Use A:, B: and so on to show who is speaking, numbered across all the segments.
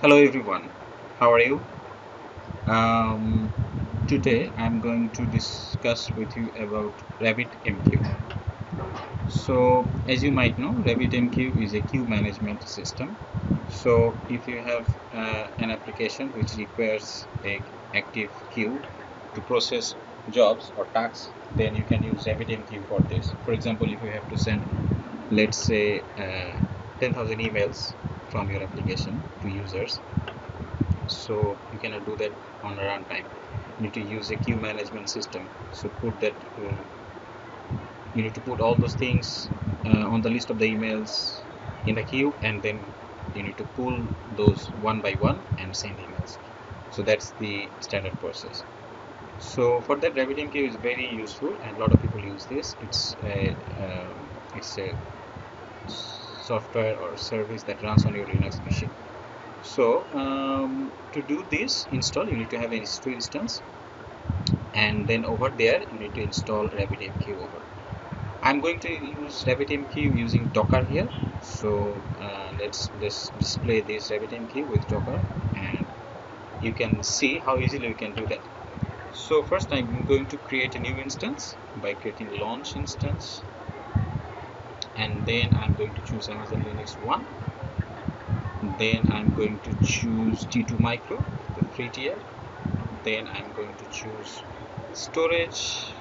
A: Hello everyone, how are you? Um, today I'm going to discuss with you about RabbitMQ. So as you might know, RabbitMQ is a queue management system. So if you have uh, an application which requires a active queue to process jobs or tasks, then you can use RabbitMQ for this. For example, if you have to send, let's say, uh, 10,000 emails from your application to users, so you cannot do that on a runtime. You need to use a queue management system. So put that uh, you need to put all those things uh, on the list of the emails in the queue and then you need to pull those one by one and send emails. So that's the standard process. So for that RabbitMQ is very useful and a lot of people use this. It's a uh, it's a software or service that runs on your Linux machine. So um, to do this install you need to have an EC2 instance and then over there you need to install RabbitMQ over. I'm going to use RabbitMQ using Docker here. So uh, let's display this RabbitMQ with Docker and you can see how easily we can do that. So first I'm going to create a new instance by creating launch instance and then I'm going to choose Amazon Linux 1 then I'm going to choose T2 micro the free tier. Then I'm going to choose storage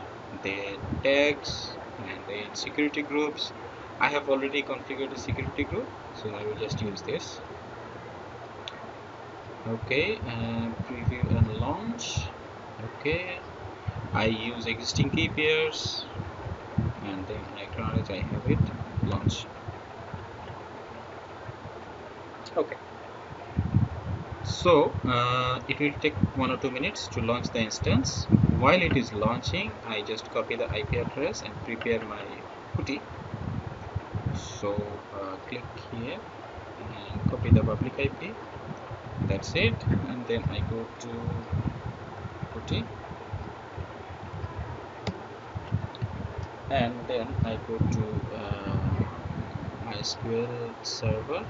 A: then tags and then security groups. I have already configured a security group so I will just use this. Okay preview and launch. Okay I use existing key pairs and then acknowledge I have it launch okay. So uh, it will take one or two minutes to launch the instance. While it is launching I just copy the IP address and prepare my putty so uh, click here and copy the public IP that's it. And then I go to putty and then I go to MySQL server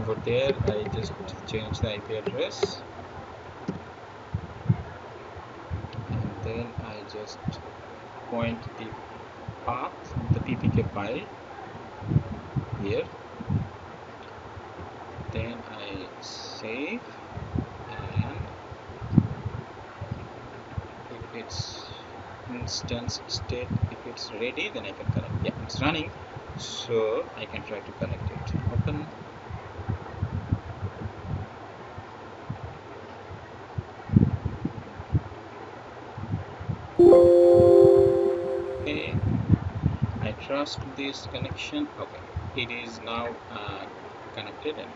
A: over. There I just change the IP address. And then I just point the path the ppk file here. Then I save and if it's instance state if it's ready then I can connect yeah it's running so I can try to connect it. Open. Okay. I trust this connection. Okay. It is now uh, connected.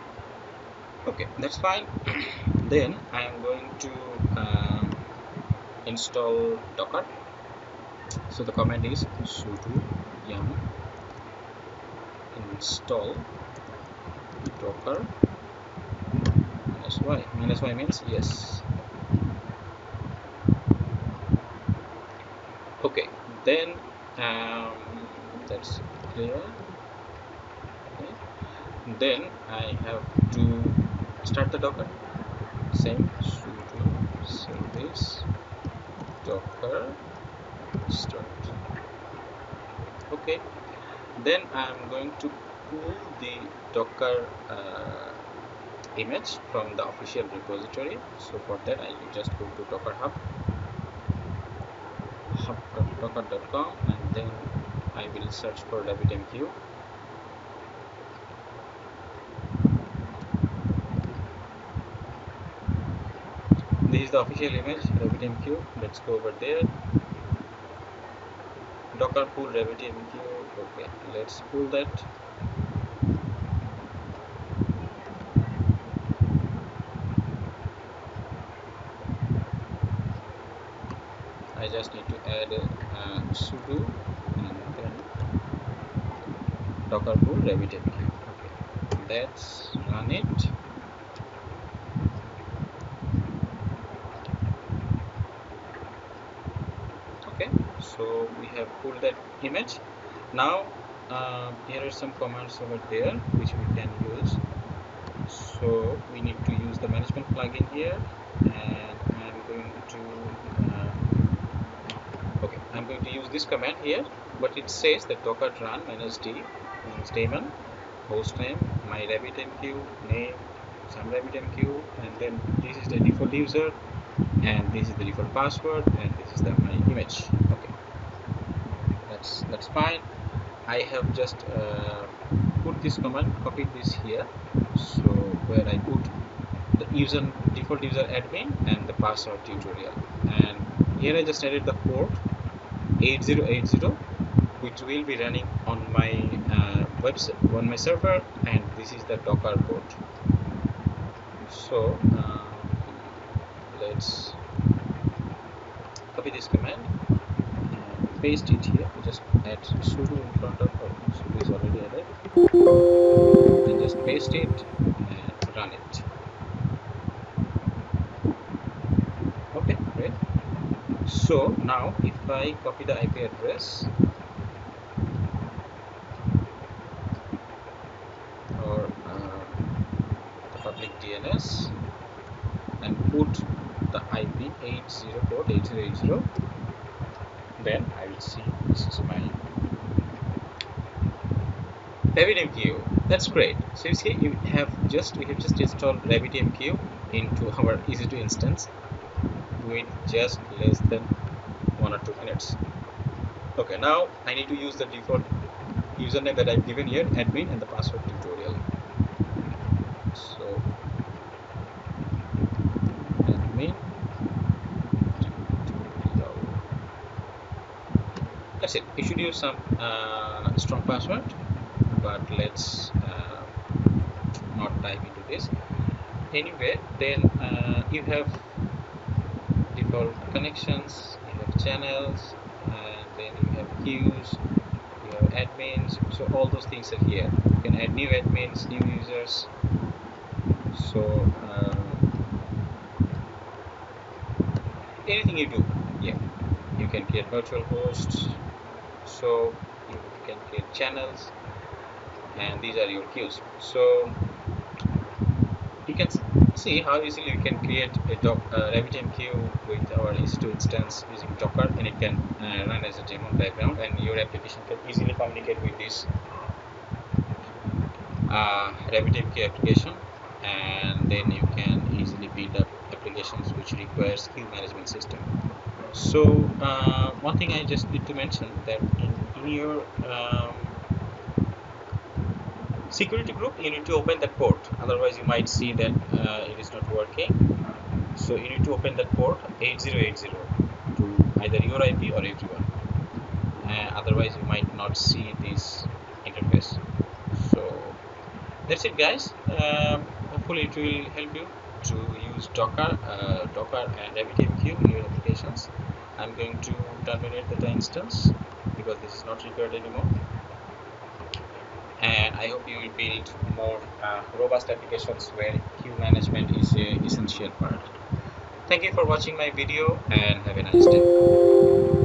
A: Okay that's fine. Then I am going to uh, install docker. So the command is sudo yum install docker. Minus y. Minus y means yes. Okay then um, that's clear. Okay. then I have to start the docker. Same sudo service docker start. Okay then I'm going to pull the docker uh, image from the official repository. So for that I will just go to docker hub. Hub.docker.com and then I will search for RabbitMQ this is the official image RabbitMQ let's go over there docker pull RabbitMQ okay let's pull that. I just need to add uh, sudo and then docker pull RabbitMQ okay let's run it. Okay so we have pulled that image. Now uh, here are some commands over there which we can use. So we need to use the management plugin here and I'm going to uh, okay I'm going to use this command here but it says that docker run minus d means daemon host name my RabbitMQ name some RabbitMQ and then this is the default user and this is the default password and this is the my image. Okay that's fine. I have just uh, put this command copied this here. So where I put the user default user admin and the password tutorial. And here I just added the port 8080 which will be running on my uh, website on my server. And this is the docker port. So uh, let's copy this command. and paste it here we just add sudo in front of oh, sudo is already added and just paste it and run it. Okay great. So now if I copy the IP address or uh, the public DNS and put the IP 80 port 8080 I will see this is my RabbitMQ that's great. So you see you have just we have just installed RabbitMQ into our EC2 instance with just less than one or two minutes. Okay now I need to use the default username that I've given here admin and the password tutorial so admin that's it you should use some uh, strong password but let's uh, not dive into this. Anyway then uh, you have default connections you have channels and then you have queues you have admins. So all those things are here. You can add new admins new users. So um, anything you do yeah you can create virtual hosts so you can create channels and these are your queues. So you can see how easily you can create a doc, uh, RabbitMQ with our EC2 instance using Docker and it can uh, run as a daemon background and your application can easily communicate with this uh, RabbitMQ application. And then you can easily build up applications which requires queue management system so uh, one thing I just need to mention that in, in your um, security group you need to open that port. Otherwise you might see that uh, it is not working. So you need to open that port 8080 to either your IP or everyone. Uh, otherwise you might not see this interface. So that's it guys. Um, hopefully it will help you to use docker uh, docker and RabbitMQ in your applications I'm going to terminate the instance because this is not required anymore and I hope you will build more uh, robust applications where queue management is a essential part. Thank you for watching my video and have a nice day.